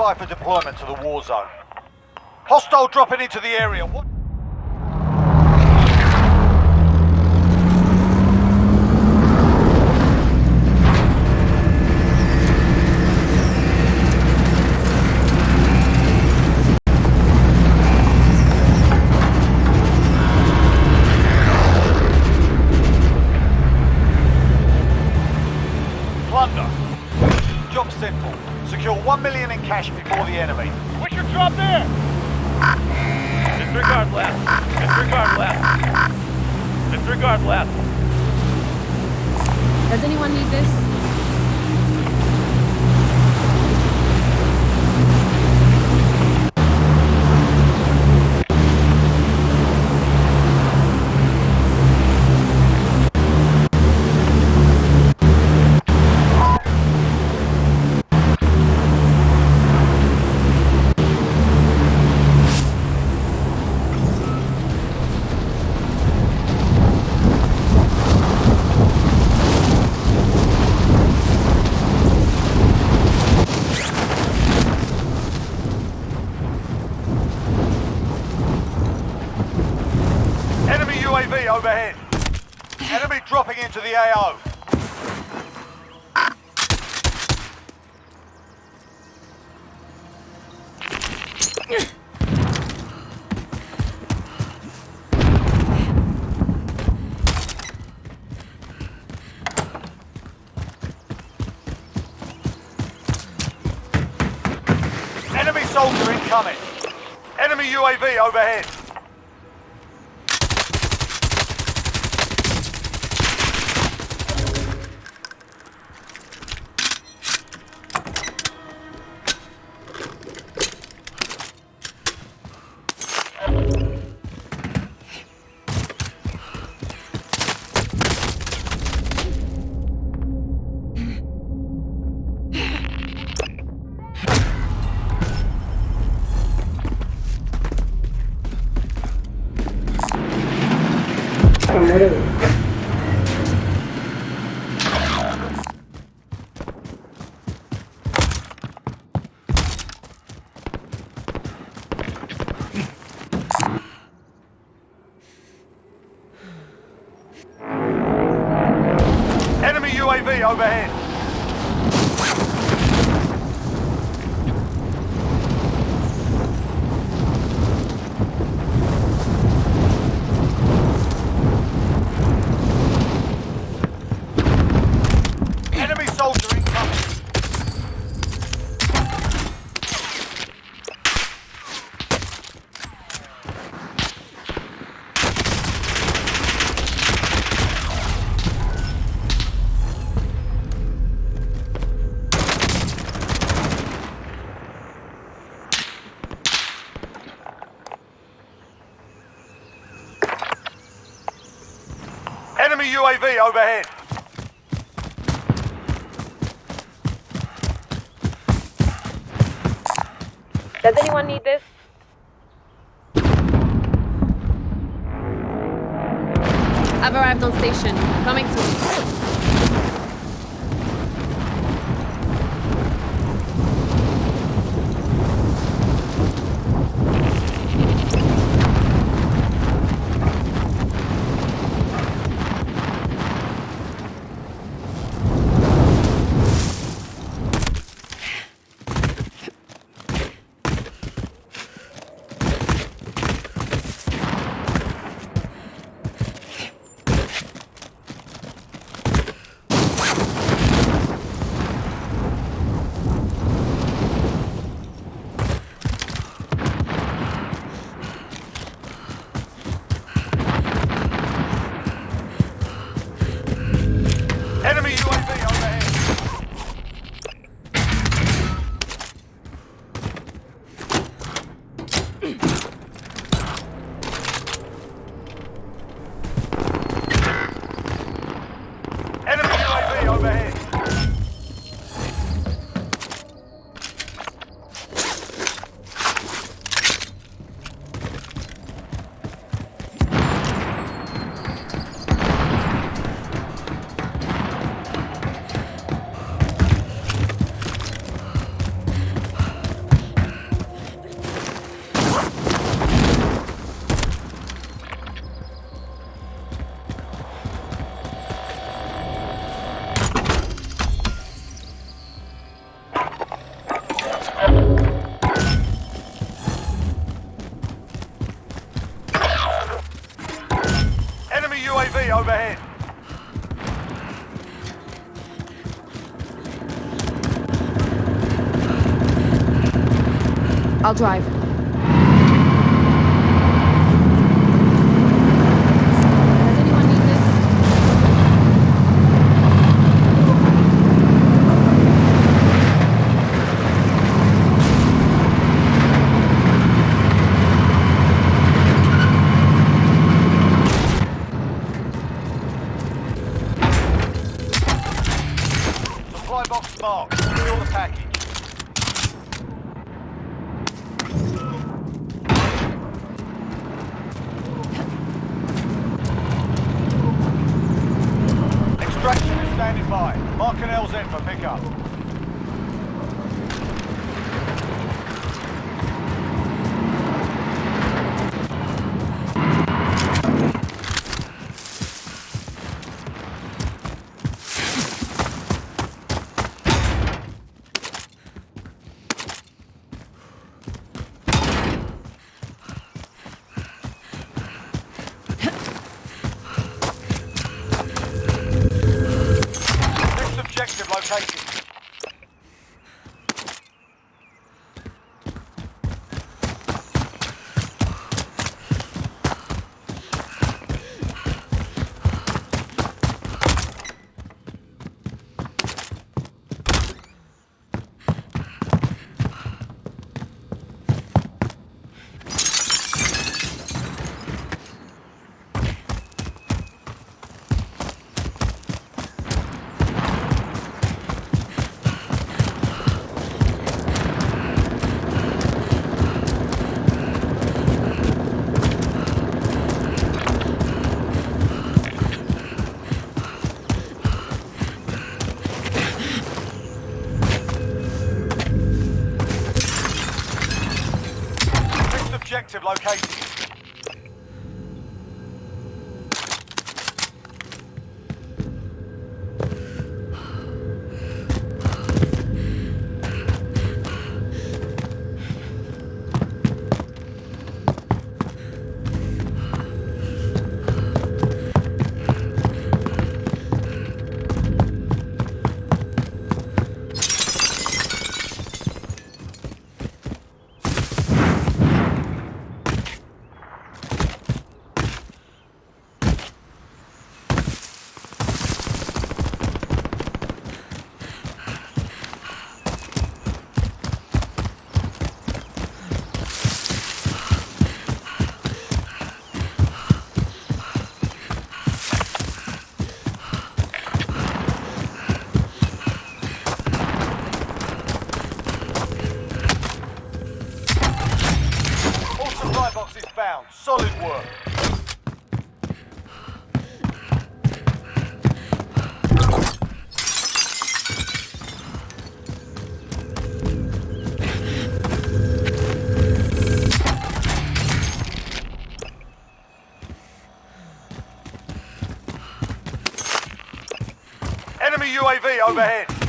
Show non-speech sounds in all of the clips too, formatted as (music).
by for deployment to the war zone. Hostile dropping into the area. What? Does anyone need this? UAV overhead. Enemy dropping into the AO. Enemy soldier incoming. Enemy UAV overhead. UAV overhead. Enemy soldier incoming. Enemy UAV overhead. Does anyone need this? I've arrived on station. Coming soon. UAV overhead. I'll drive. Supply box marked. Secure the package. Extraction is standing by. Mark an LZ for pickup. Objective overhead.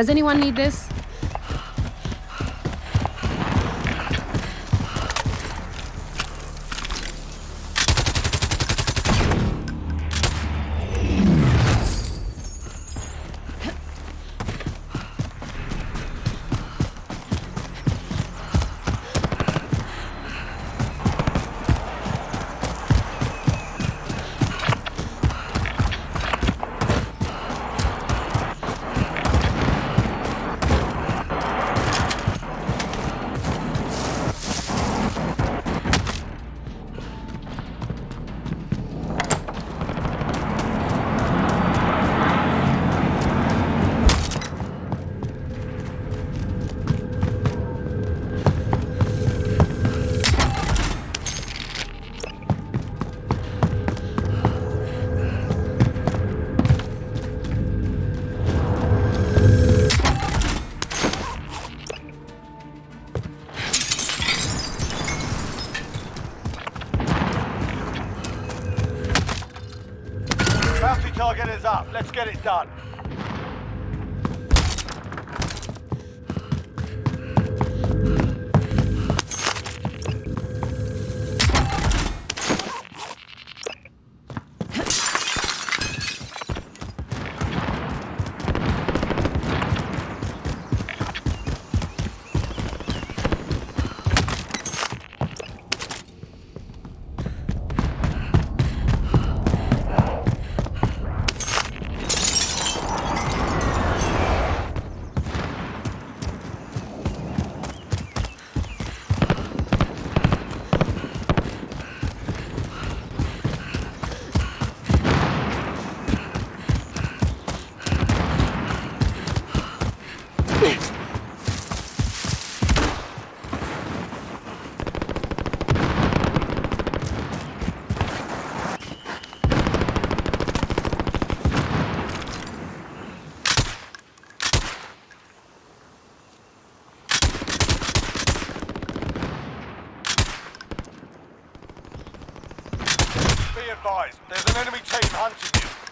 Does anyone need this? Let's get it done. Be advised, there's an enemy team hunting you.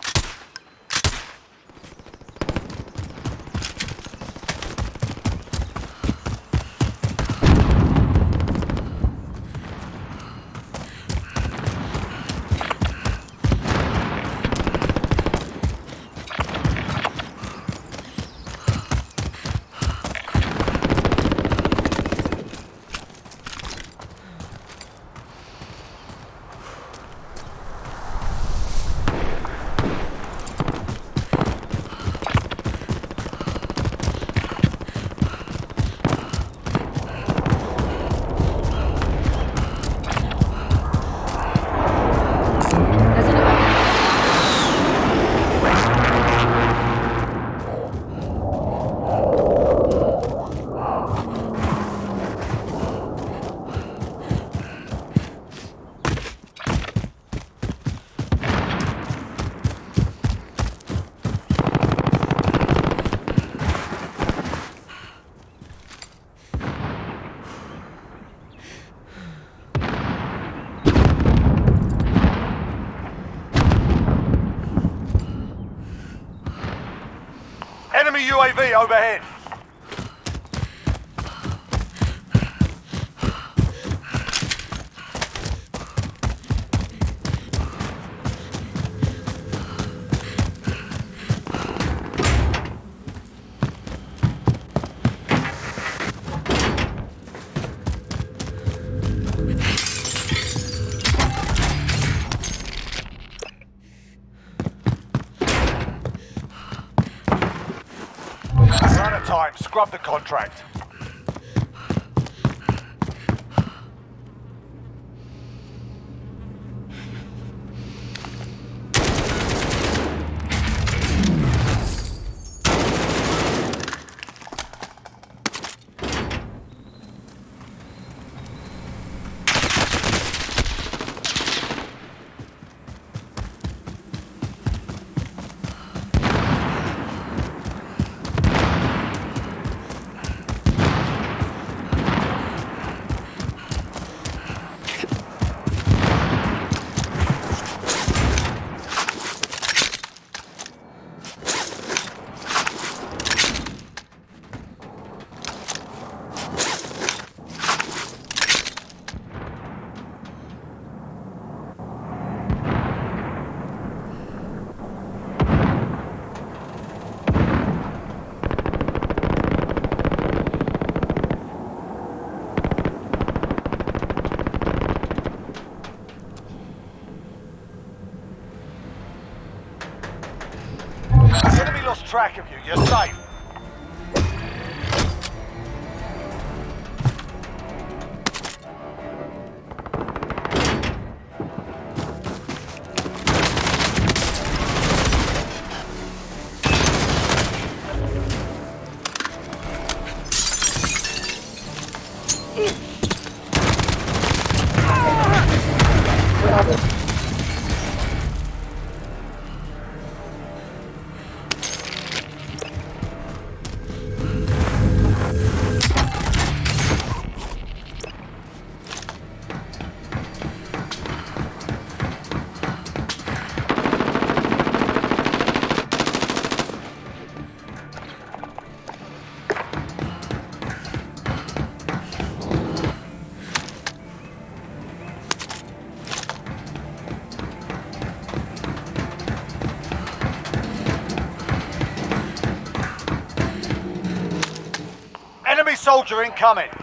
UAV overhead. Scrub the contract. Soldier incoming.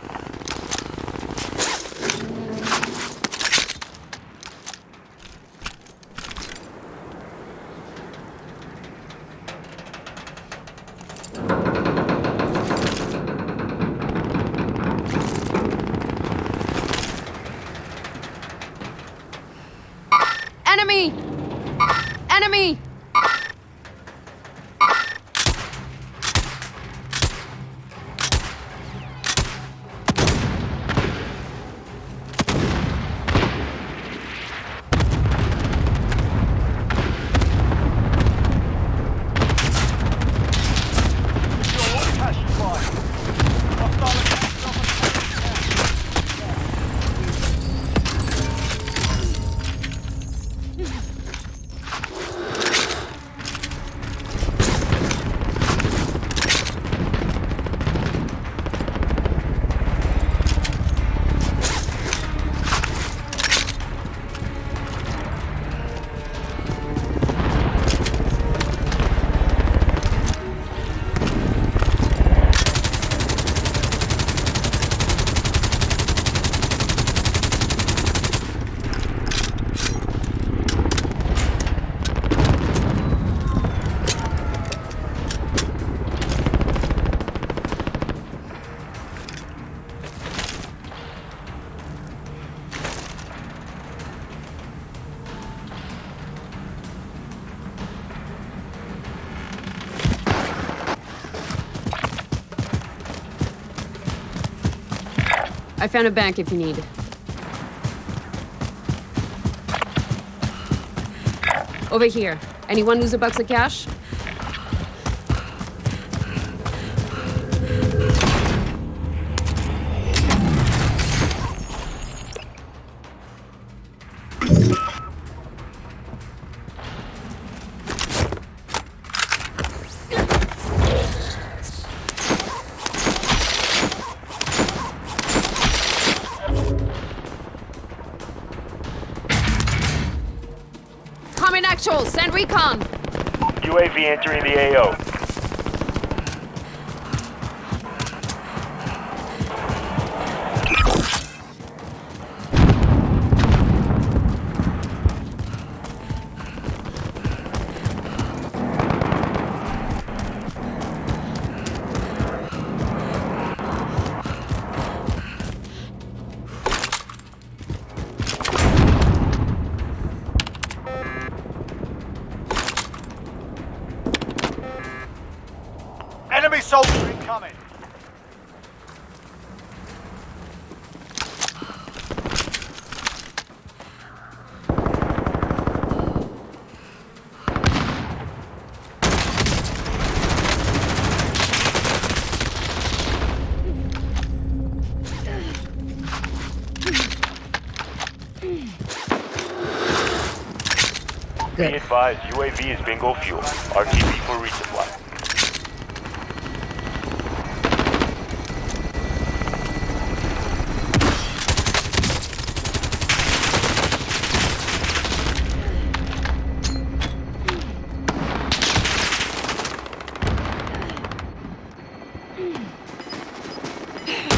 I found a bank if you need. Over here. Anyone lose a bucks of cash? Send recon! UAV entering the AO. Advised, UAV is bingo fuel. RTB for resupply. (laughs)